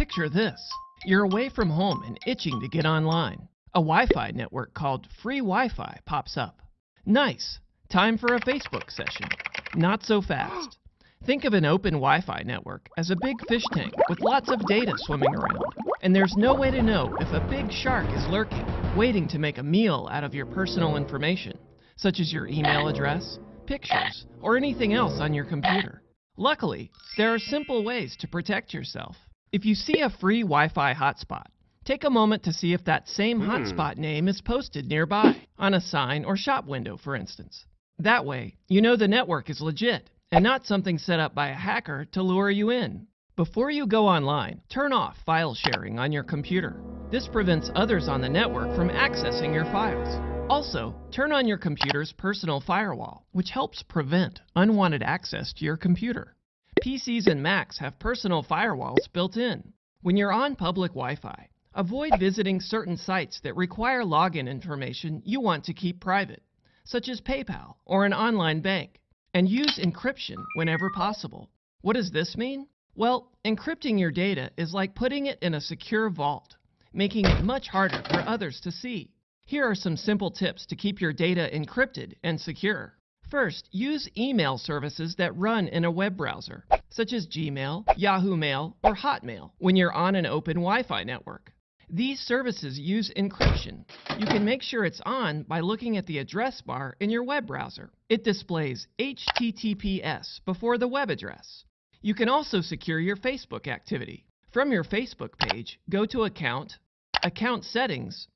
Picture this. You're away from home and itching to get online. A Wi-Fi network called Free Wi-Fi pops up. Nice. Time for a Facebook session. Not so fast. Think of an open Wi-Fi network as a big fish tank with lots of data swimming around. And there's no way to know if a big shark is lurking, waiting to make a meal out of your personal information, such as your email address, pictures, or anything else on your computer. Luckily, there are simple ways to protect yourself. If you see a free Wi-Fi hotspot, take a moment to see if that same Hmm. hotspot name is posted nearby, on a sign or shop window, for instance. That way, you know the network is legit and not something set up by a hacker to lure you in. Before you go online, turn off file sharing on your computer. This prevents others on the network from accessing your files. Also, turn on your computer's personal firewall, which helps prevent unwanted access to your computer. PCs and Macs have personal firewalls built in. When you're on public Wi Fi, avoid visiting certain sites that require login information you want to keep private, such as PayPal or an online bank, and use encryption whenever possible. What does this mean? Well, encrypting your data is like putting it in a secure vault, making it much harder for others to see. Here are some simple tips to keep your data encrypted and secure. First, use email services that run in a web browser, such as Gmail, Yahoo Mail, or Hotmail, when you're on an open Wi Fi network. These services use encryption. You can make sure it's on by looking at the address bar in your web browser. It displays HTTPS before the web address. You can also secure your Facebook activity. From your Facebook page, go to Account, Account Settings,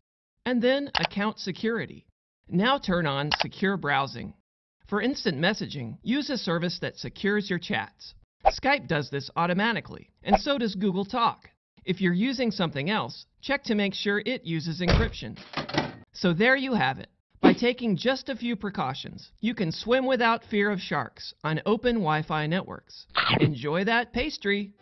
and then Account Security. Now turn on Secure Browsing. For instant messaging, use a service that secures your chats. Skype does this automatically, and so does Google Talk. If you're using something else, check to make sure it uses encryption. So there you have it. By taking just a few precautions, you can swim without fear of sharks on open Wi Fi networks. Enjoy that pastry!